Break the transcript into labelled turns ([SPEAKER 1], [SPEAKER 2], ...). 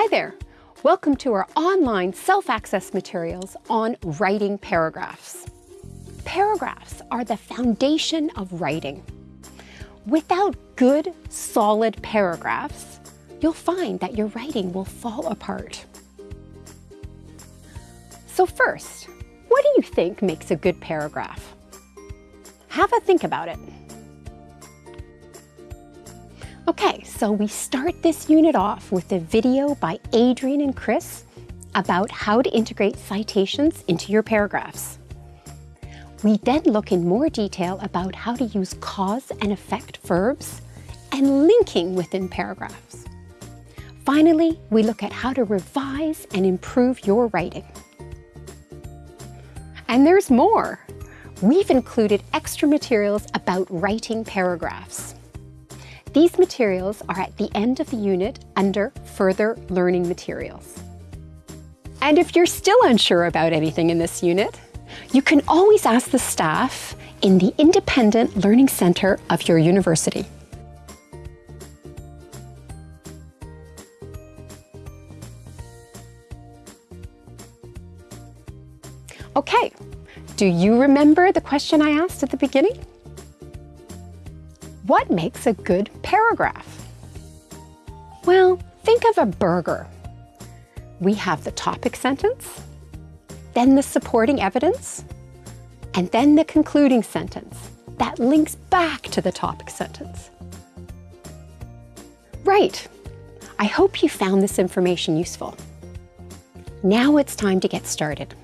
[SPEAKER 1] Hi there. Welcome to our online self-access materials on writing paragraphs. Paragraphs are the foundation of writing. Without good, solid paragraphs, you'll find that your writing will fall apart. So first, what do you think makes a good paragraph? Have a think about it. Okay, so we start this unit off with a video by Adrian and Chris about how to integrate citations into your paragraphs. We then look in more detail about how to use cause and effect verbs and linking within paragraphs. Finally, we look at how to revise and improve your writing. And there's more. We've included extra materials about writing paragraphs. These materials are at the end of the unit under Further Learning Materials. And if you're still unsure about anything in this unit, you can always ask the staff in the Independent Learning Centre of your university. Okay, do you remember the question I asked at the beginning? What makes a good paragraph? Well, think of a burger. We have the topic sentence, then the supporting evidence, and then the concluding sentence that links back to the topic sentence. Right. I hope you found this information useful. Now it's time to get started.